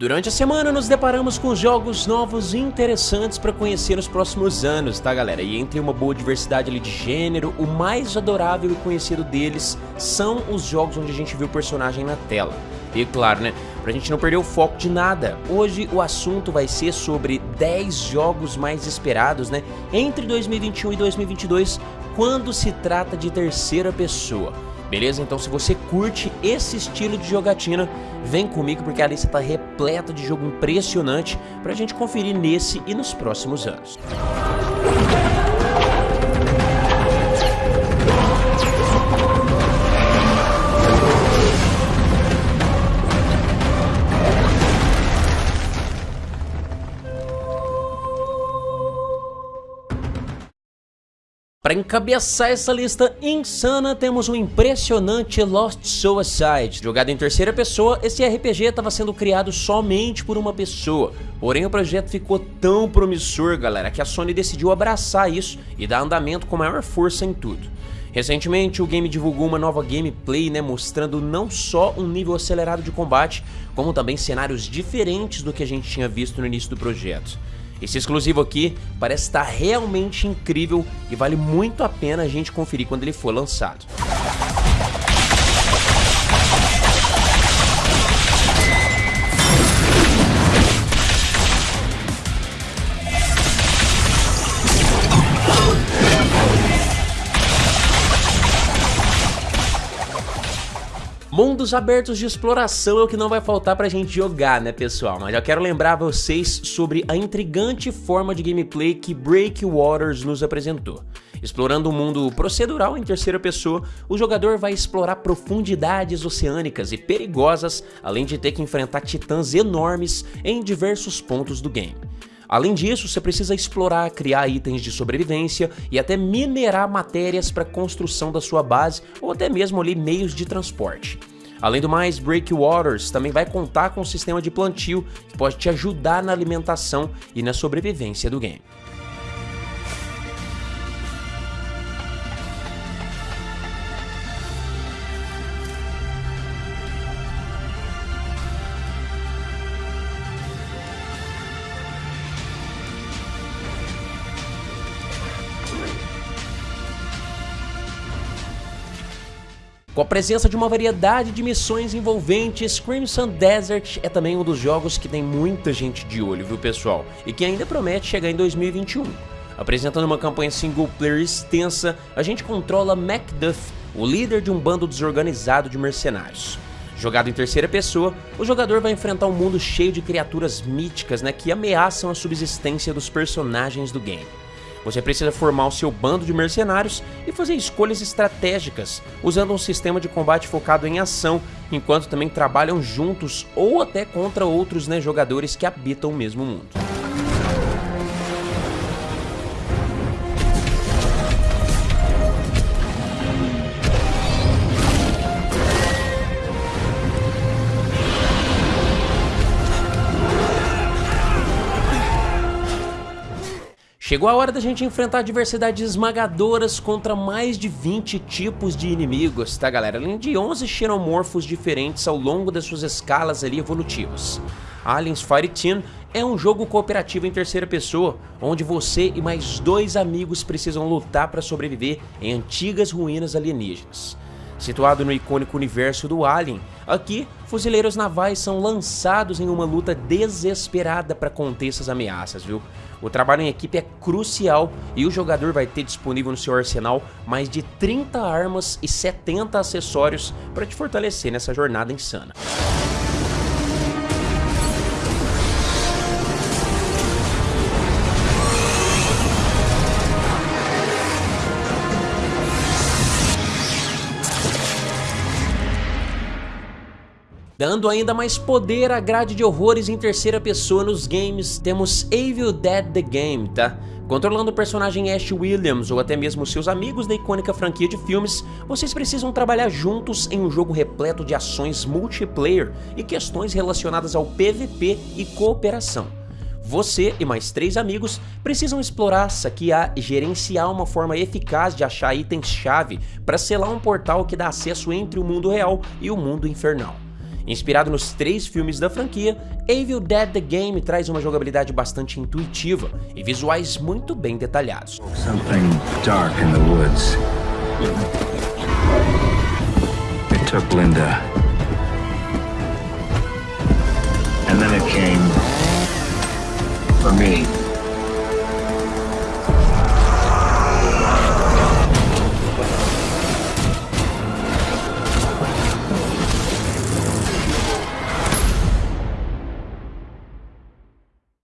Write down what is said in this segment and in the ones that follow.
Durante a semana nos deparamos com jogos novos e interessantes para conhecer nos próximos anos, tá galera? E entre uma boa diversidade ali de gênero, o mais adorável e conhecido deles são os jogos onde a gente vê o personagem na tela. E claro, né, pra gente não perder o foco de nada, hoje o assunto vai ser sobre 10 jogos mais esperados, né, entre 2021 e 2022, quando se trata de terceira pessoa. Beleza? Então se você curte esse estilo de jogatina, vem comigo porque a lista está repleta de jogo impressionante para a gente conferir nesse e nos próximos anos. Para encabeçar essa lista insana, temos o impressionante Lost Suicide. Jogado em terceira pessoa, esse RPG estava sendo criado somente por uma pessoa. Porém, o projeto ficou tão promissor, galera, que a Sony decidiu abraçar isso e dar andamento com maior força em tudo. Recentemente, o game divulgou uma nova gameplay, né, mostrando não só um nível acelerado de combate, como também cenários diferentes do que a gente tinha visto no início do projeto. Esse exclusivo aqui parece estar realmente incrível e vale muito a pena a gente conferir quando ele for lançado. Mundos abertos de exploração é o que não vai faltar pra gente jogar, né pessoal? Mas eu quero lembrar vocês sobre a intrigante forma de gameplay que Breakwaters nos apresentou. Explorando um mundo procedural em terceira pessoa, o jogador vai explorar profundidades oceânicas e perigosas, além de ter que enfrentar titãs enormes em diversos pontos do game. Além disso, você precisa explorar, criar itens de sobrevivência e até minerar matérias para construção da sua base ou até mesmo ali meios de transporte. Além do mais, Breakwaters também vai contar com um sistema de plantio que pode te ajudar na alimentação e na sobrevivência do game. Com a presença de uma variedade de missões envolventes, Crimson Desert é também um dos jogos que tem muita gente de olho, viu pessoal? E que ainda promete chegar em 2021. Apresentando uma campanha single player extensa, a gente controla Macduff, o líder de um bando desorganizado de mercenários. Jogado em terceira pessoa, o jogador vai enfrentar um mundo cheio de criaturas míticas né, que ameaçam a subsistência dos personagens do game. Você precisa formar o seu bando de mercenários e fazer escolhas estratégicas, usando um sistema de combate focado em ação, enquanto também trabalham juntos ou até contra outros né, jogadores que habitam o mesmo mundo. Chegou a hora da gente enfrentar diversidades esmagadoras contra mais de 20 tipos de inimigos, tá galera? Além de 11 xenomorfos diferentes ao longo das suas escalas ali evolutivas. Aliens Fireteam é um jogo cooperativo em terceira pessoa, onde você e mais dois amigos precisam lutar para sobreviver em antigas ruínas alienígenas. Situado no icônico universo do Alien, aqui, fuzileiros navais são lançados em uma luta desesperada para conter essas ameaças, viu? O trabalho em equipe é crucial e o jogador vai ter disponível no seu arsenal mais de 30 armas e 70 acessórios para te fortalecer nessa jornada insana. Dando ainda mais poder à grade de horrores em terceira pessoa nos games, temos Evil Dead The Game, tá? Controlando o personagem Ash Williams ou até mesmo seus amigos da icônica franquia de filmes, vocês precisam trabalhar juntos em um jogo repleto de ações multiplayer e questões relacionadas ao PVP e cooperação. Você e mais três amigos precisam explorar, saquear e gerenciar uma forma eficaz de achar itens-chave para selar um portal que dá acesso entre o mundo real e o mundo infernal. Inspirado nos três filmes da franquia, Evil Dead The Game traz uma jogabilidade bastante intuitiva e visuais muito bem detalhados. For me.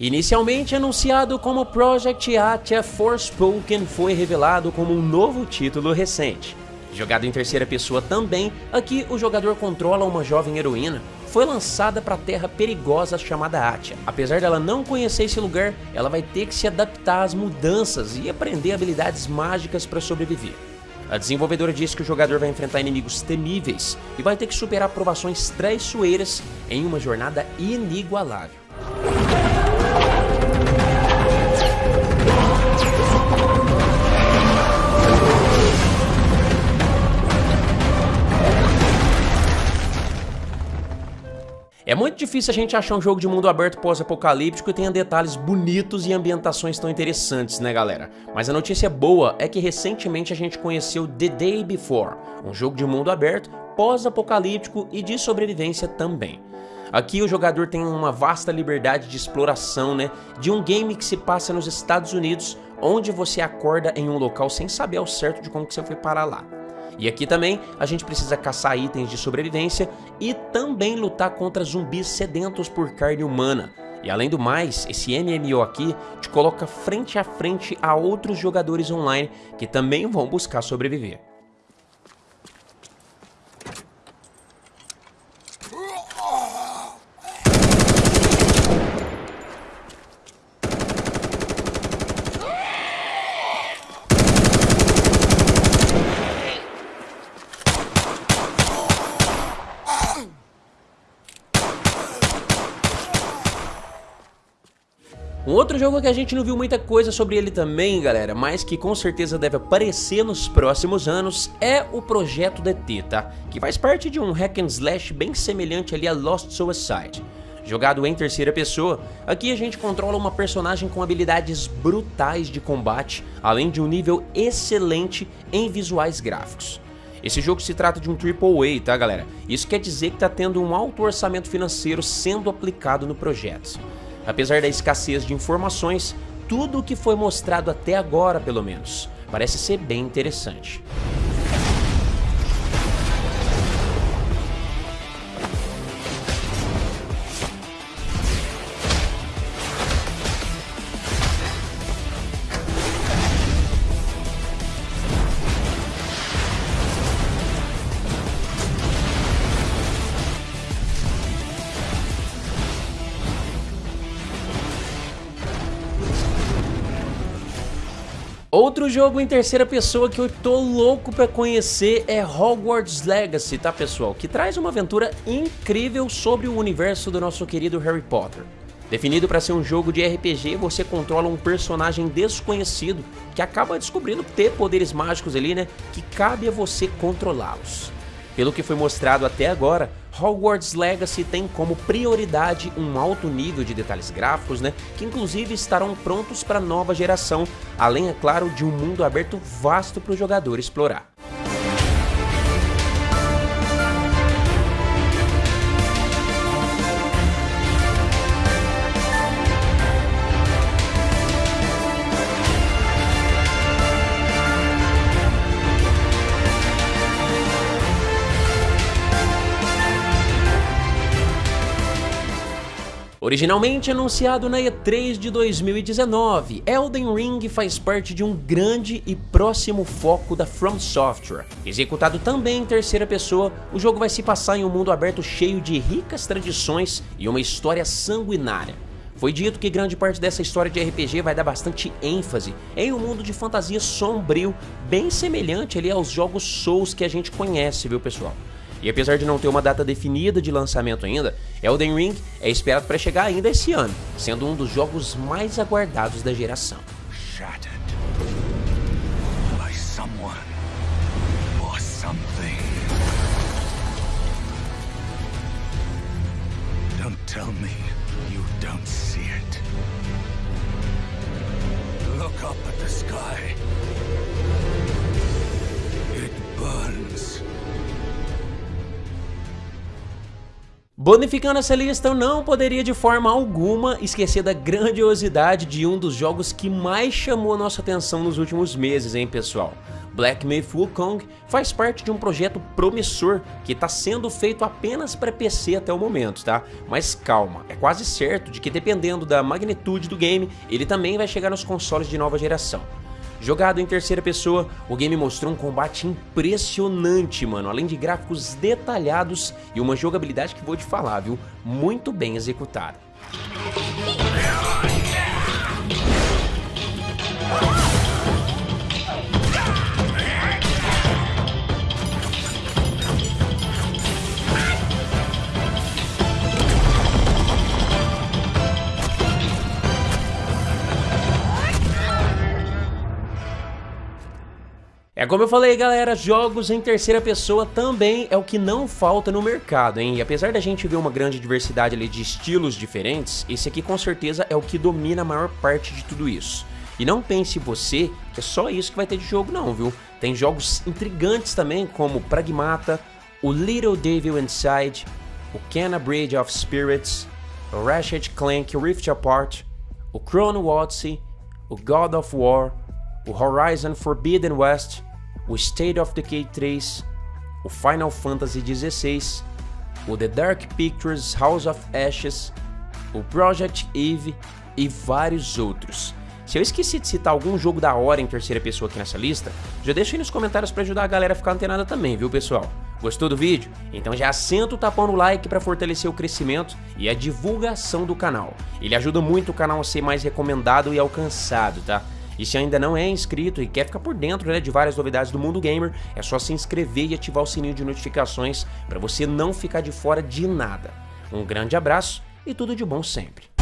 Inicialmente anunciado como Project Atia Forspoken, foi revelado como um novo título recente. Jogado em terceira pessoa também, aqui o jogador controla uma jovem heroína. Foi lançada para a terra perigosa chamada Atia. Apesar dela não conhecer esse lugar, ela vai ter que se adaptar às mudanças e aprender habilidades mágicas para sobreviver. A desenvolvedora diz que o jogador vai enfrentar inimigos temíveis e vai ter que superar provações traiçoeiras em uma jornada inigualável. Muito difícil a gente achar um jogo de mundo aberto pós-apocalíptico que tenha detalhes bonitos e ambientações tão interessantes, né galera? Mas a notícia boa é que recentemente a gente conheceu The Day Before, um jogo de mundo aberto, pós-apocalíptico e de sobrevivência também. Aqui o jogador tem uma vasta liberdade de exploração, né, de um game que se passa nos Estados Unidos, onde você acorda em um local sem saber ao certo de como que você foi parar lá. E aqui também a gente precisa caçar itens de sobrevivência e também lutar contra zumbis sedentos por carne humana. E além do mais, esse MMO aqui te coloca frente a frente a outros jogadores online que também vão buscar sobreviver. Um outro jogo que a gente não viu muita coisa sobre ele também, galera, mas que com certeza deve aparecer nos próximos anos, é o Projeto DT, tá? Que faz parte de um hack and slash bem semelhante ali a Lost Suicide. Jogado em terceira pessoa, aqui a gente controla uma personagem com habilidades brutais de combate, além de um nível excelente em visuais gráficos. Esse jogo se trata de um AAA, tá galera? Isso quer dizer que tá tendo um alto orçamento financeiro sendo aplicado no projeto. Apesar da escassez de informações, tudo o que foi mostrado até agora, pelo menos, parece ser bem interessante. Outro jogo em terceira pessoa que eu tô louco pra conhecer é Hogwarts Legacy, tá pessoal? Que traz uma aventura incrível sobre o universo do nosso querido Harry Potter. Definido para ser um jogo de RPG, você controla um personagem desconhecido que acaba descobrindo ter poderes mágicos ali, né? Que cabe a você controlá-los. Pelo que foi mostrado até agora, Hogwarts Legacy tem como prioridade um alto nível de detalhes gráficos, né, que inclusive estarão prontos para nova geração, além, é claro, de um mundo aberto vasto para o jogador explorar. Originalmente anunciado na E3 de 2019, Elden Ring faz parte de um grande e próximo foco da From Software. Executado também em terceira pessoa, o jogo vai se passar em um mundo aberto cheio de ricas tradições e uma história sanguinária. Foi dito que grande parte dessa história de RPG vai dar bastante ênfase em um mundo de fantasia sombrio, bem semelhante ali aos jogos Souls que a gente conhece, viu pessoal? E apesar de não ter uma data definida de lançamento ainda, Elden Ring é esperado para chegar ainda esse ano, sendo um dos jogos mais aguardados da geração. tell me you don't see it. Look up at the sky. Bonificando essa lista, eu não poderia de forma alguma esquecer da grandiosidade de um dos jogos que mais chamou a nossa atenção nos últimos meses, hein pessoal? Black Myth Wukong faz parte de um projeto promissor que está sendo feito apenas para PC até o momento, tá? Mas calma, é quase certo de que dependendo da magnitude do game, ele também vai chegar nos consoles de nova geração. Jogado em terceira pessoa, o game mostrou um combate impressionante, mano, além de gráficos detalhados e uma jogabilidade que vou te falar, viu? Muito bem executada. Como eu falei, galera, jogos em terceira pessoa também é o que não falta no mercado, hein? E apesar da gente ver uma grande diversidade ali de estilos diferentes, esse aqui com certeza é o que domina a maior parte de tudo isso. E não pense você que é só isso que vai ter de jogo não, viu? Tem jogos intrigantes também, como Pragmata, o Little Devil Inside, o Kenna Bridge of Spirits, o Ratchet Clank Rift Apart, o Chrono Odyssey, o God of War, o Horizon Forbidden West, o State of Decay 3, o Final Fantasy XVI, o The Dark Pictures House of Ashes, o Project Eve e vários outros. Se eu esqueci de citar algum jogo da hora em terceira pessoa aqui nessa lista, já deixa aí nos comentários para ajudar a galera a ficar antenada também, viu pessoal? Gostou do vídeo? Então já senta o tapão no like para fortalecer o crescimento e a divulgação do canal. Ele ajuda muito o canal a ser mais recomendado e alcançado, tá? E se ainda não é inscrito e quer ficar por dentro né, de várias novidades do mundo gamer, é só se inscrever e ativar o sininho de notificações para você não ficar de fora de nada. Um grande abraço e tudo de bom sempre.